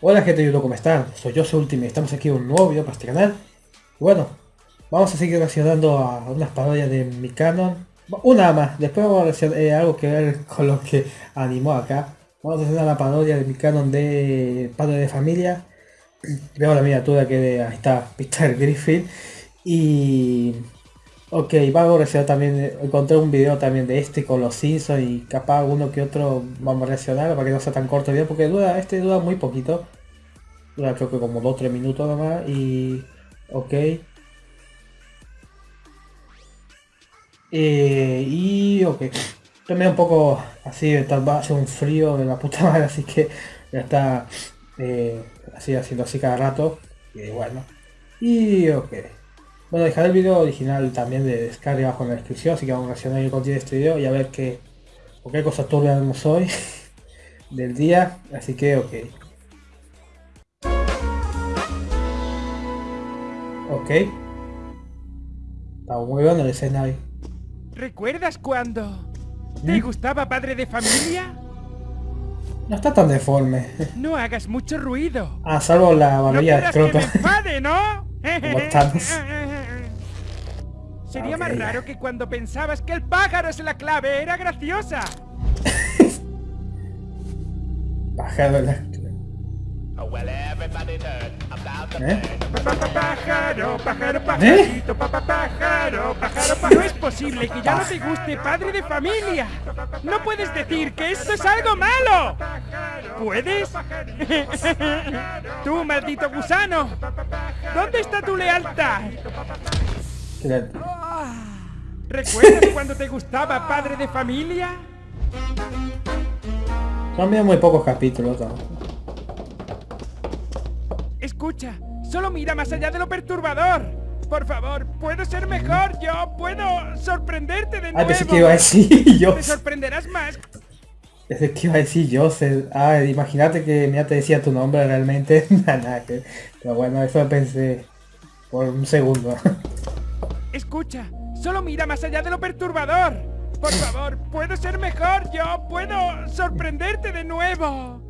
Hola gente de YouTube, ¿cómo están? Soy yo, soy Ultimate, estamos aquí en un nuevo video para este canal. Bueno, vamos a seguir reaccionando a unas parodias de mi canon. Una más, después vamos a reaccionar eh, algo que ver con lo que animó acá. Vamos a hacer la parodia de mi canon de Padre de Familia. Veo la miniatura que está Peter Griffin. Y... Ok, vamos a reaccionar también, encontré un video también de este con los Simpsons y capaz uno que otro vamos a reaccionar para que no sea tan corto el video porque dura, este dura muy poquito. Dura creo que como 2-3 minutos nomás y... Ok. Eh, y ok. También un poco así, va a hacer un frío de la puta madre, así que ya está eh, así haciendo así cada rato. Y bueno. Y ok. Bueno, dejaré el video original también de descarga abajo en la descripción, así que vamos a reaccionar el contenido de este video y a ver qué, o qué cosa turbia vemos hoy del día, así que ok. Ok. Está muy bueno el escenario. ¿Recuerdas cuando te ¿Mm? gustaba padre de familia? No está tan deforme. No hagas mucho ruido. Ah, salvo la No barbería de que me enfade, ¿no? Como Thanos. Sería más raro que cuando pensabas que el pájaro es la clave era graciosa. Bajado la... ¿Eh? Pa, pa, pa, Pájaro, pájaro, ¿Eh? pajarito, pa, pa, pájaro, pájaro, pájaro. No es posible que ya no te guste padre de familia. No puedes decir que esto es algo malo. ¿Puedes? Tú, maldito gusano. ¿Dónde está tu lealtad? ¿Recuerdas cuando te gustaba padre de familia? Son muy pocos capítulos. ¿no? Escucha, solo mira más allá de lo perturbador. Por favor, puedo ser mejor. Yo puedo sorprenderte de Ah, nuevo. pensé que iba a decir yo. Te sorprenderás más. Pensé que iba a decir Joseph. Ah, imagínate que ya te decía tu nombre realmente. Pero bueno, eso pensé por un segundo. Escucha, solo mira más allá de lo perturbador. Por favor, puedo ser mejor. Yo puedo sorprenderte de nuevo.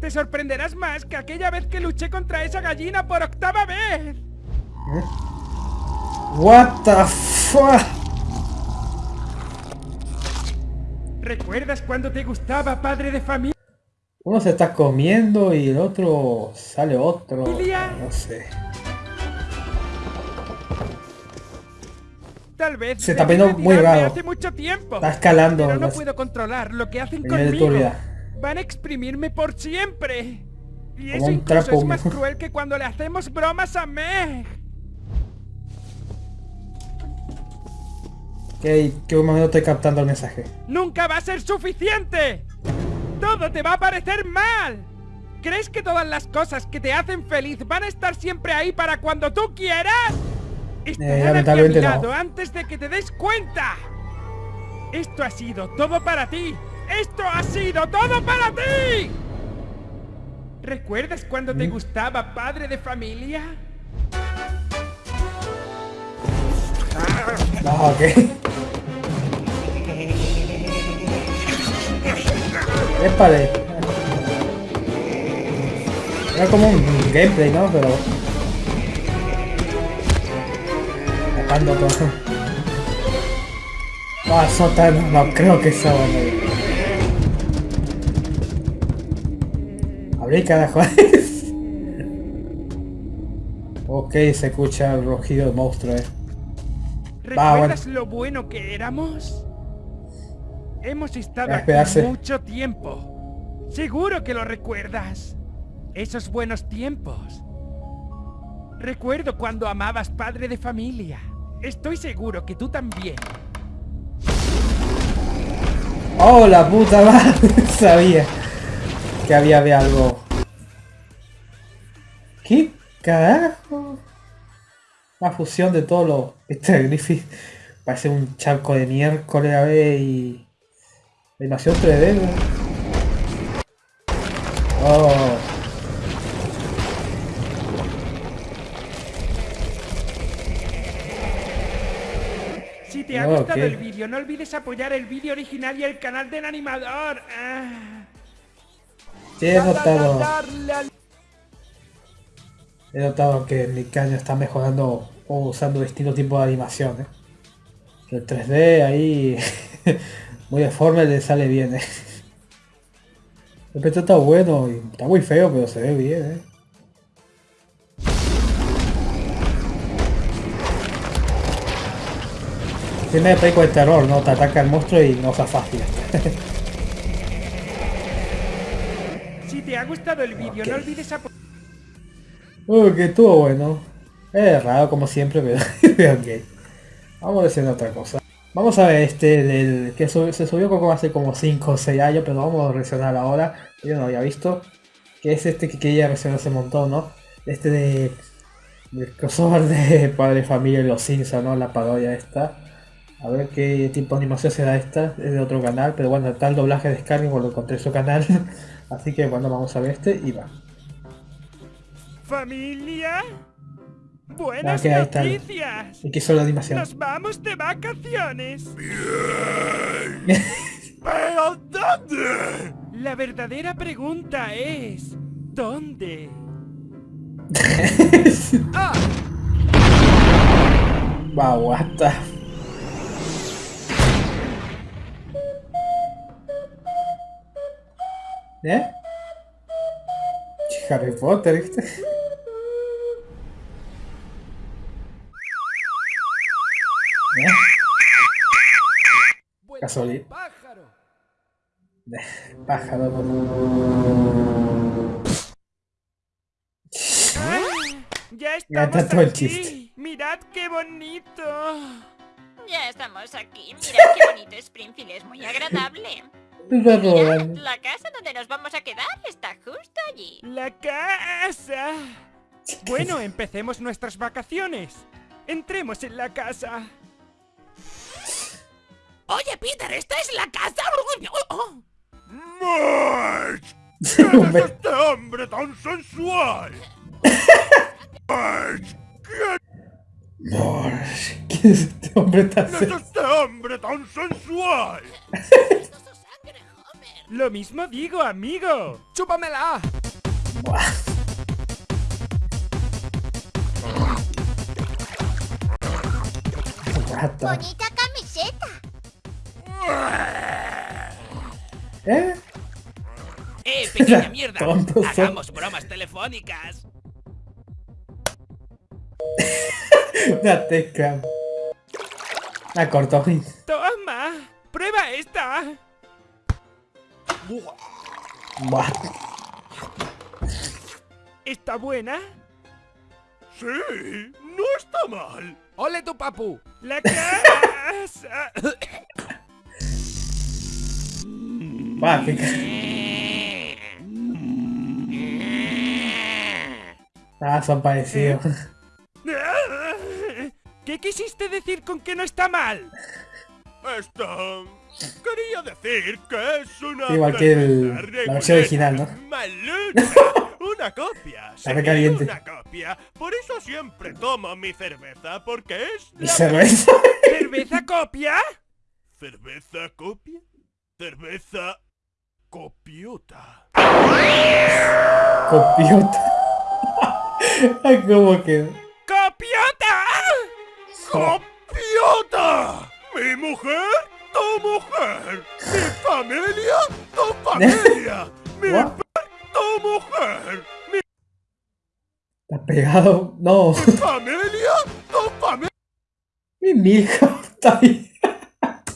Te sorprenderás más que aquella vez que luché contra esa gallina por octava vez. What the fuck? ¿Recuerdas cuando te gustaba padre de familia? Uno se está comiendo y el otro sale otro. No sé. Tal vez Se está poniendo muy raro. hace mucho tiempo. Está escalando. Pero no las- puedo controlar lo que hacen conmigo. Van a exprimirme por siempre. Y Como eso un incluso trapo es más cruel que cuando le hacemos bromas a Meg. ¿Qué, qué momento estoy captando el mensaje? ¡Nunca va a ser suficiente! ¡Todo te va a parecer mal! ¿Crees que todas las cosas que te hacen feliz van a estar siempre ahí para cuando tú quieras? Estarán aquí a mi no. antes de que te des cuenta. Esto ha sido todo para ti. Esto ha sido todo para ti. ¿Recuerdas cuando te Mm. gustaba padre de familia? No, ok. Épale. Era como un gameplay, ¿no? Pero... Todo. No, sótano, no creo que sea bueno. Abrí carajo. ok, se escucha el rugido del monstruo, eh. ¿Recuerdas lo bueno que éramos? Hemos estado aquí mucho tiempo. Seguro que lo recuerdas. Esos buenos tiempos. Recuerdo cuando amabas padre de familia. Estoy seguro que tú también. Oh, la puta madre. Sabía que había, había algo. ¿Qué carajo? Una fusión de todo lo... Este Griffith parece un charco de miércoles a ver y... Animación 3D. ¿no? Oh. Te ha Oh, gustado el vídeo, no olvides apoyar el vídeo original y el canal del animador. Ah. Sí, he notado. He notado que mi caño está mejorando o usando distintos tipos de animación. ¿eh? El 3D ahí muy deforme le sale bien. ¿eh? El está bueno y está muy feo, pero se ve bien. ¿eh? Tiene de de terror, ¿no? Te ataca el monstruo y no se fácil. si te ha gustado el vídeo, no olvides apoyar... Uy, que estuvo bueno. Es raro como siempre, pero ok. Vamos a hacer otra cosa. Vamos a ver este del que se subió como hace como 5 o 6 años, pero vamos a reaccionar ahora. Yo no lo había visto. Que es este que quería reaccionar hace un montón, ¿no? Este de... El crossover de Padre Familia y los Simpsons, ¿no? La parodia esta. A ver qué tipo de animación será esta. Es de otro canal, pero bueno, el doblaje de Skyrim, lo encontré en su canal. Así que bueno, vamos a ver este y va. ¿Familia? Buenas noticias. ¿Y qué son las animaciones? Nos vamos de vacaciones. Bien. ¿Pero dónde? La verdadera pregunta es ¿dónde? ah. Wow, what the... ¿Eh? Harry Potter, ¿viste? Casualidad. Pájaro. Pájaro. ya estamos aquí. Mirad qué bonito. Ya estamos aquí. Mirad qué bonito Springfield. Es muy agradable. Mirad, la casa donde nos vamos a quedar está justo allí. La casa. Bueno, empecemos nuestras vacaciones. Entremos en la casa. Oye, Peter, ¿esta es la casa? Oh. ¿Quién es este hombre tan sensual? Marge, ¿quién es este hombre tan sensual? ¿Quién es este hombre tan sensual? Lo mismo digo, amigo. ¡Chúpamela! Bonita camiseta. ¿Eh? ¡Eh, pequeña mierda! ¡Hagamos bromas telefónicas! Una teca. La cortó. ¡Toma! ¡Prueba esta! Buah. ¿Está buena? Sí, no está mal. ¡Ole tu papu! ¡La casa! Va, qué Ah, son parecidos. ¿Qué quisiste decir con que no está mal? Esto... Quería decir que es una... Igual que el, la versión original, ¿no? una copia. Está caliente. Una copia. Por eso siempre tomo mi cerveza, porque es... ¿Mi cerveza? ¿Cerveza copia? ¿Cerveza copia? Cerveza copiota. Copiota. ¿Cómo que? ¡Copiota! ¡Copiota! ¡Mi mujer! ¡Tu mujer! ¡Mi familia! ¡Tu familia! ¡Mi! ¡Tu mujer! ¡Mi... ¿Está pegado? No. ¡Mi familia! ¡Tu familia! Mi hijo está ahí.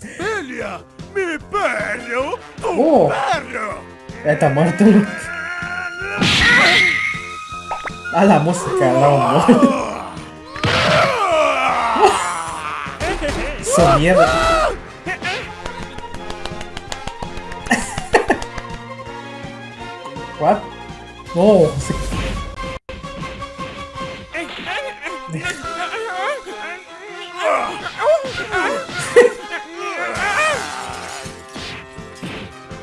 ¡Familia! ¡Mi perro! ¡Tu oh. perro! Ya está muerto. A la música, Dragon Ball. mierda. No.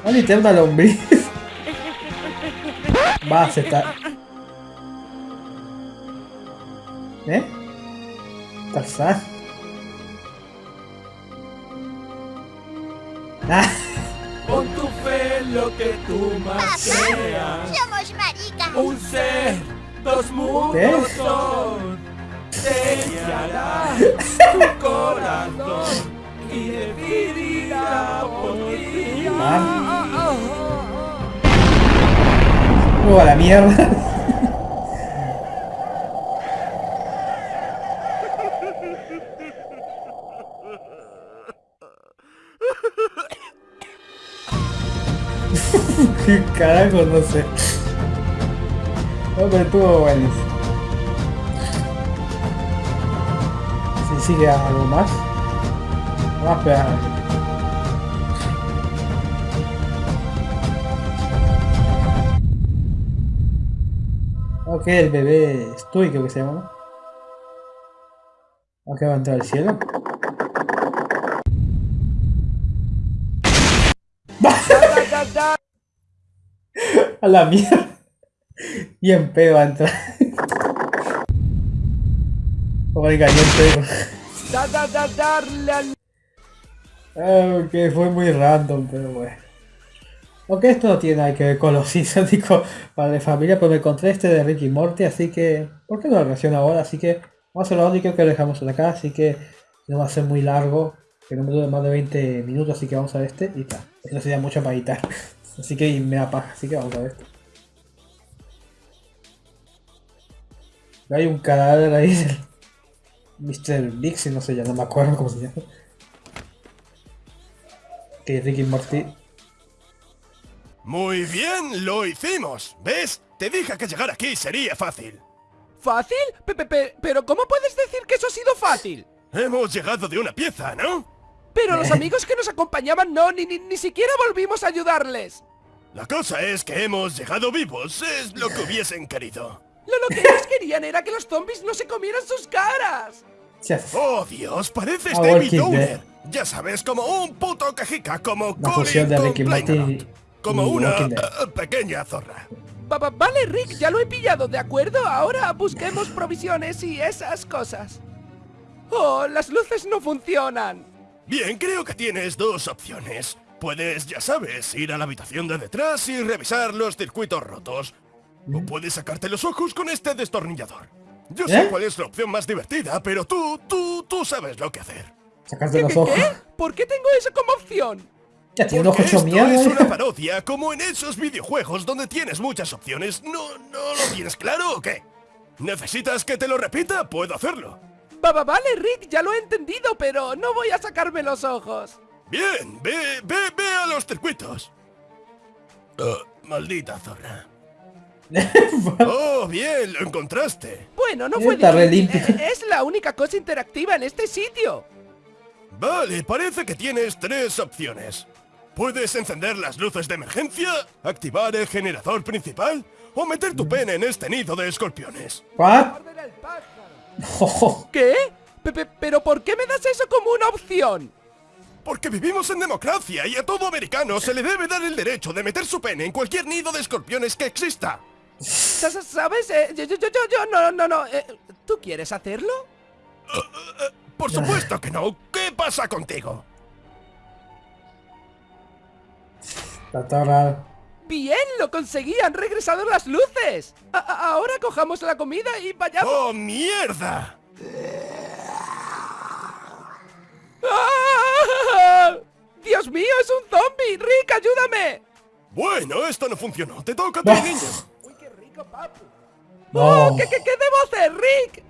Vale, te una lombriz. Va, se está. ¿Eh? Tarzán. Ah. Que tú más creas. Somos maricas. Un ser Dos mundos son. Sellará tu corazón y decidirá por ti. ¡Oh, a la mierda! Carajo? No sé. No, pero estuvo. Si sigue algo más. A esperar. Ok, el bebé Stewie creo que se llama. Ok, va a entrar al cielo. A la mierda. Bien pedo va a entrar. Oiga, bien pedo. Da, da, da, darle al... Ok, fue muy random, pero bueno. Ok, esto no tiene nada que ver con los Simpsons para la familia, pero me encontré este de Ricky Morty, así que... ¿Por qué no lo reacciono ahora? Así que vamos a hacer lo único que lo dejamos acá, así que no va a ser muy largo, que no me dure más de 20 minutos, así que vamos a ver este y tal. No sería mucho para editar. Así que me da paja, así que vamos a ver. Hay un cadáver ahí del Mr. Bixi, no sé, ya no me acuerdo cómo se llama. Que Ricky Morty. Muy bien, lo hicimos. ¿Ves? Te dije que llegar aquí sería fácil. ¿Fácil? Pe pero ¿cómo puedes decir que eso ha sido fácil? Hemos llegado de una pieza, ¿no? Pero los amigos que nos acompañaban no, ni, ni, ni siquiera volvimos a ayudarles. La cosa es que hemos llegado vivos, es lo que hubiesen querido. Lo, lo que ellos querían era que los zombies no se comieran sus caras. Oh Dios, pareces David Downer. Ya sabes, como un puto cajica, como Colin con. Como y una eh, pequeña zorra. Va- va- vale, Rick, ya lo he pillado, ¿de acuerdo? Ahora busquemos provisiones y esas cosas. Oh, las luces no funcionan. Bien, creo que tienes dos opciones. Puedes, ya sabes, ir a la habitación de detrás y revisar los circuitos rotos. O puedes sacarte los ojos con este destornillador. Yo sé ¿Eh? cuál es la opción más divertida, pero tú, tú, tú sabes lo que hacer. Sacarte ¿Qué, los ojos. qué? ¿Por qué tengo eso como opción? Ya tiene Porque esto es una parodia, como en esos videojuegos donde tienes muchas opciones. ¿No, no lo tienes claro o qué? ¿Necesitas que te lo repita? Puedo hacerlo. Va, va- vale, Rick, ya lo he entendido, pero no voy a sacarme los ojos. Bien, ve, ve, ve a los circuitos. Ah, maldita zorra. Oh, bien, lo encontraste. Bueno, no fue difícil. Eh, Es la única cosa interactiva en este sitio. Vale, parece que tienes tres opciones. Puedes encender las luces de emergencia, activar el generador principal o meter tu pene en este nido de escorpiones. ¿What? ¿Qué? Pe- pe- ¿Pero por qué me das eso como una opción? Porque vivimos en democracia y a todo americano se le debe dar el derecho de meter su pene en cualquier nido de escorpiones que exista. Sa- sa- ¿Sabes? Eh, yo, yo, yo, yo, no, no, no. eh, ¿Tú quieres hacerlo? Por supuesto que no. ¿Qué pasa contigo? está todo raro. Bien, lo conseguí, han regresado las luces. A- a- ahora cojamos la comida y vayamos. ¡Oh, mierda! ¡Ah! Dios mío, es un zombie. Rick, ayúdame. Bueno, esto no funcionó. Te toca a ti, niño. Uy, qué rico, papu. No. Oh, ¿qué, qué, qué debo hacer, Rick?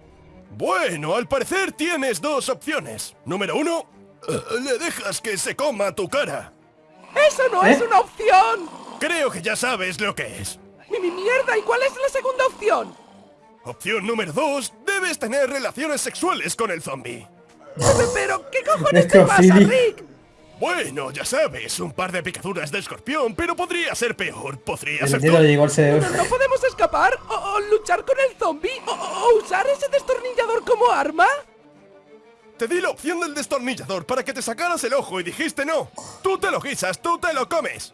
Bueno, al parecer tienes dos opciones. Número uno, eh, le dejas que se coma tu cara. Eso no ¿Eh? es una opción. Creo que ya sabes lo que es. Mi, mi mierda, ¿y cuál es la segunda opción? Opción número dos, debes tener relaciones sexuales con el zombie. Pe- Pero, ¿qué cojones te pasa. Rick? Bueno, ya sabes, un par de picaduras de escorpión, pero podría ser peor. Podría El ser cerebro. ¿No, no podemos escapar? ¿O, o luchar con el zombie? ¿O, o usar ese destornillador como arma? Te di la opción del destornillador para que te sacaras el ojo y dijiste no. Tú te lo guisas, tú te lo comes.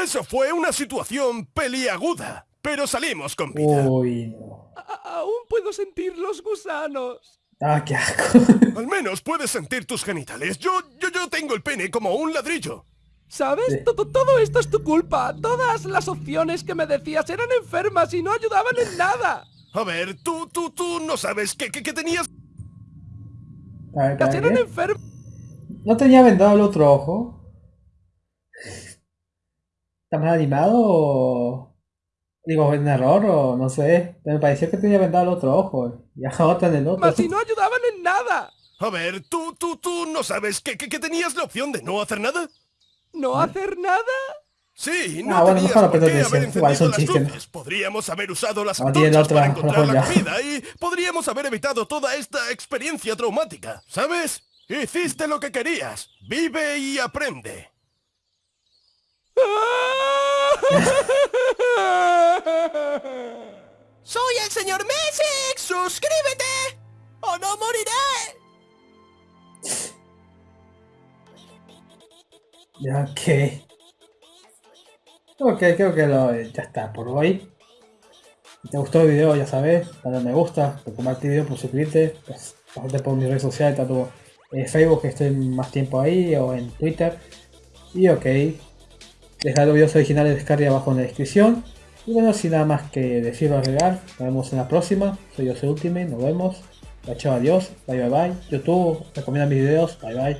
Eso fue una situación peliaguda, pero salimos con vida. Uy, no. Aún puedo sentir los gusanos. Ah, qué asco. Al menos puedes sentir tus genitales. Yo, yo, yo tengo el pene como un ladrillo. ¿Sabes? Todo, todo esto es tu culpa. Todas las opciones que me decías eran enfermas y no ayudaban en nada. A ver, tú, tú, tú no sabes que, que, tenías... A ver, Casi eran enfermas. ¿No tenía vendado el otro ojo? ¿Está más animado o...? Digo, ¿en error o no sé? Me pareció que tenía vendado el otro ojo. Y ahora en el otro. Mas si no ayudaban en nada. A ver, tú, tú, tú no sabes que, que, que tenías la opción de no hacer nada. ¿No hacer nada? Sí, no ah, bueno, tenías mejor por qué haber encendido las luces. Podríamos haber usado las No antorchas para otra encontrar la comida y podríamos haber evitado toda esta experiencia traumática, ¿sabes? Hiciste lo que querías. Vive y aprende. ¡Soy el señor Messi! ¡Suscríbete! ¡O no moriré! Que... Ok, creo que lo, ya está por hoy. Si te gustó el video, ya sabes, dale me gusta, compartir el video, por suscribirte, pues, por mis redes sociales, tanto en Facebook, que estoy más tiempo ahí, o en Twitter. Y ok, dejar los videos originales de descarga abajo en la descripción. Y bueno, sin nada más que decir o agregar, nos vemos en la próxima. Soy soy Ultimate, nos vemos. Chao, adiós, bye bye bye. YouTube, recomienda mis videos, bye bye.